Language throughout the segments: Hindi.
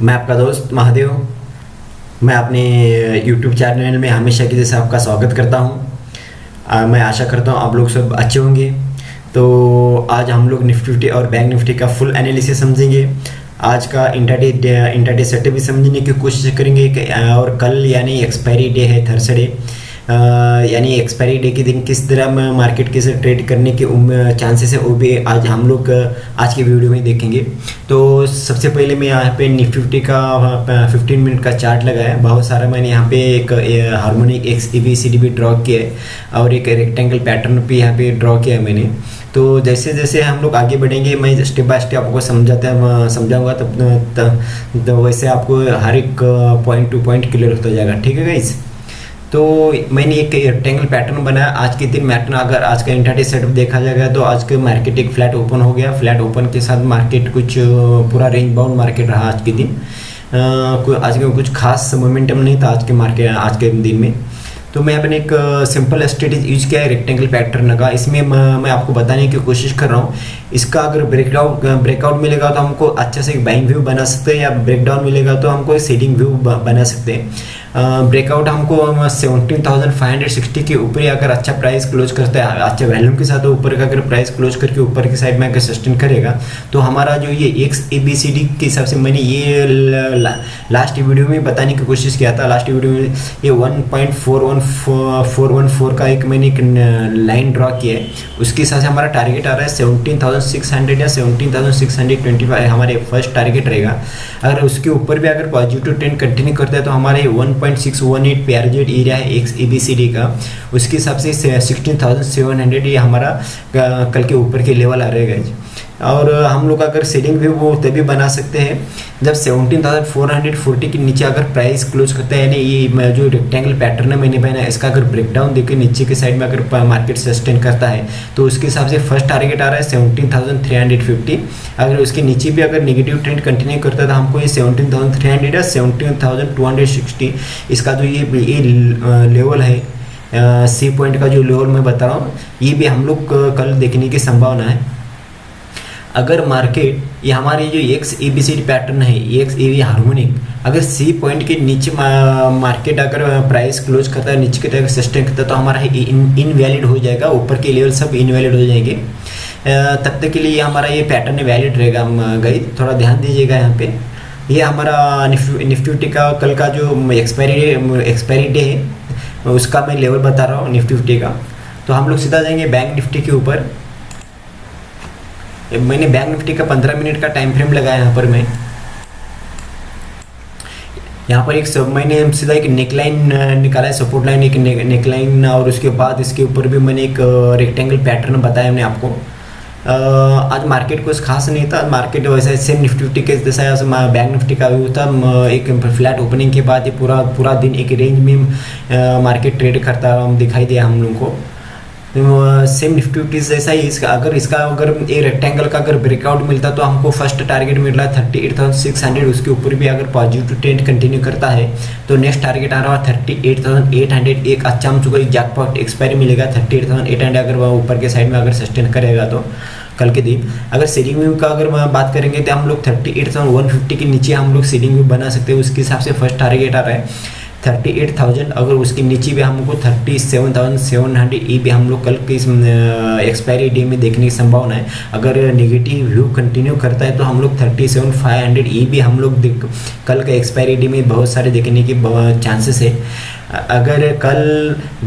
मैं आपका दोस्त महादेव मैं अपने YouTube चैनल में हमेशा की जैसे आपका स्वागत करता हूँ। मैं आशा करता हूँ आप लोग सब अच्छे होंगे। तो आज हम लोग निफ्टी और बैंक निफ्टी का फुल एनालिसिस समझेंगे। आज का इंटरडे इंटरडे सेटअप भी समझने की कोशिश करेंगे और कल यानी एक्सपायरी डे है थर्सडे यानी एक्सपायरी डे के दिन किस तरह मार्केट के से ट्रेड करने के चांसेस है, वो भी आज हम लोग आज की वीडियो में देखेंगे। तो सबसे पहले मैं यहाँ पे निफ्टी का 15 मिनट का चार्ट लगाया बहुत सारा मैंने यहाँ पे एक harmonic X E B C D भी ड्रॉ किया है और एक रेक्टेंगल पैटर्न भी यहाँ पे ड्रॉ किया है मैंने। तो जैसे जैसे हम लोग आगे बढ़ेंगे, मैं स्टेप बाय स्टेप आपको समझाता समझाऊँगा, तब तो वैसे आपको हर एक पॉइंट टू पॉइंट क्लियर होता जाएगा। ठीक है गाइज़ तो मैंने एक रेक्टेंगल पैटर्न बनाया। आज के दिन मैटर्न अगर आज का इंटरडे सेटअप देखा जाएगा तो आज के मार्केट एक फ्लैट ओपन हो गया। फ्लैट ओपन के साथ मार्केट कुछ, पूरा रेंज बाउंड मार्केट रहा आज के दिन। आज का कुछ खास मोमेंटम नहीं था आज के मार्केट आज के दिन में। तो मैं अपने एक सिंपल स्ट्रेटेज यूज़ किया है रेक्टेंगल पैटर्न का। इसमें मैं आपको बताने की कोशिश कर रहा हूँ। इसका अगर ब्रेकआउट ब्रेकआउट मिलेगा तो हमको अच्छे से एक बाइंग व्यू बना सकते हैं, या ब्रेकडाउन मिलेगा तो हमको सेडिंग व्यू बना सकते हैं। ब्रेकआउट हमको seventeen thousand five hundred sixty के ऊपर अगर अच्छा प्राइस क्लोज करता है, अच्छे वैल्यूम के साथ ऊपर का अगर प्राइस क्लोज करके ऊपर की साइड में अगर सस्टेन करेगा तो हमारा जो ये X A B C D के हिसाब से मैंने ये लास्ट वीडियो में बताने की कोशिश किया था। लास्ट वीडियो में ये one point four one four one four का एक मैंने एक लाइन ड्रॉ किया है। उसके हिसाब से हमारा टारगेट आ रहा है सेवनटीन थाउज़ेंड सिक्स हंड्रेड या seventeen thousand six hundred twenty five हमारे फ़र्स्ट टारगेट रहेगा। अगर उसके ऊपर भी अगर पॉजिटिव ट्रेंड कंटिन्यू करता है तो हमारे one point six one eight area है X A B C D का। उसके हिसाब से सिक्सटीन थाउज़ेंड सेवन हंड्रेड ये हमारा कल के ऊपर के लेवल आ रहेगा और हम लोग अगर सेलिंग भी वो तभी बना सकते हैं जब seventeen thousand four hundred forty के नीचे अगर प्राइस क्लोज करते हैं, यानी ये जो रेक्टेंगल पैटर्न है मैंने पहना इसका अगर ब्रेकडाउन देखे, नीचे के साइड में अगर मार्केट सस्टेन करता है तो उसके हिसाब से फ़र्स्ट टारगेट आ रहा है seventeen thousand three hundred fifty अगर उसके नीचे भी अगर निगेटिव ट्रेंड कंटिन्यू करता है तो हमको ये सेवनटीन थाउज़ेंड थ्री हंड्रेड या seventeen thousand two hundred sixty इसका जो ये ये लेवल है सी पॉइंट का जो लेवल मैं बता रहा हूँ, ये भी हम लोग कल देखने की संभावना है। अगर मार्केट ये हमारी जो X A B C pattern है एक्स ए हार्मोनिक अगर सी पॉइंट के नीचे मार्केट अगर प्राइस क्लोज करता है, नीचे की तरफ़ सस्टेन करता है तो हमारा इन इनवैलिड हो जाएगा, ऊपर के लेवल सब इनवैलिड हो जाएँगे। तब तक के लिए हमारा ये पैटर्न वैलिड रहेगा हम गई थोड़ा ध्यान दीजिएगा यहाँ पे। ये हमारा निफ्टी का कल का जो एक्सपायरी एक्सपायरी डे है, उसका मैं लेवल बता रहा हूँ, निफ्टी का। तो हम लोग सीधा जाएँगे बैंक निफ्टी के ऊपर। मैंने बैंक निफ्टी का पंद्रह मिनट का टाइम फ्रेम लगाया यहाँ पर मैं। यहाँ पर एक सब मैंने सीधा एक नेकलाइन निकाला है सपोर्ट लाइन एक नेकलाइन और उसके बाद इसके ऊपर भी मैंने एक रेक्टेंगल पैटर्न बताया मैंने आपको। आज मार्केट कुछ खास नहीं था मार्केट वैसे सेम निफ्टी के जैसा बैंक निफ्टी का व्यू था। एक फ्लैट ओपनिंग के बाद ये पूरा पूरा दिन एक रेंज में मार्केट ट्रेड करता दिखाई दिया हम लोगों को। सेम निफ्टी जैसा ही इसका, अगर इसका अगर ए रेक्टेंगल का अगर ब्रेकआउट मिलता तो हमको फ़र्स्ट टारगेट मिल रहा है thirty eight thousand six hundred उसके ऊपर भी अगर पॉजिटिव ट्रेंड कंटिन्यू करता है तो नेक्स्ट टारगेट आ रहा है thirty eight thousand eight hundred एक अच्छा हमको एक जैकपॉट एक्सपायरी मिलेगा thirty eight thousand eight hundred अगर वह ऊपर के साइड में अगर सस्टेन करेगा तो कल के दिन। अगर सीलिंग व्यू का अगर बात करेंगे तो हम लोग thirty eight thousand one fifty के नीचे हम लोग सीलिंग व्यू बना सकते हैं, उसके हिसाब से फ़र्स्ट टारगेट आ रहा है। थर्टी एट थाउज़ेंड अगर उसके नीचे भी हमको thirty seven thousand seven hundred ई भी हम लोग कल के एक्सपायरी डे में देखने की संभावना है। अगर नेगेटिव व्यू कंटिन्यू करता है तो हम लोग थर्टी सेवन फाइव हंड्रेड ई भी हम लोग कल के एक्सपायरी डे में बहुत सारे देखने के चांसेस है। अगर कल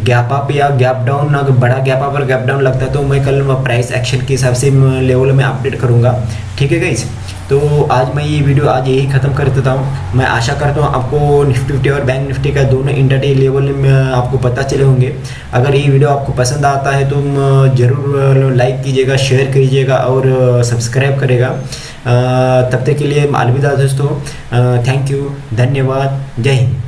गैप अप या गैप डाउन अगर बड़ा गैप अप और गैप डाउन लगता है तो मैं कल प्राइस एक्शन के हिसाब से लेवल में अपडेट करूँगा। ठीक है गाइज़ तो आज मैं ये वीडियो आज यही ख़त्म कर देता हूँ। मैं आशा करता हूँ आपको निफ्टी फिफ्टी और बैंक निफ्टी का दोनों इंटरडे लेवल में आपको पता चले होंगे। अगर ये वीडियो आपको पसंद आता है तो ज़रूर लाइक कीजिएगा शेयर कीजिएगा और सब्सक्राइब करेगा। तब तक के लिए अलविदा दोस्तों। थैंक यू धन्यवाद, जय हिंद।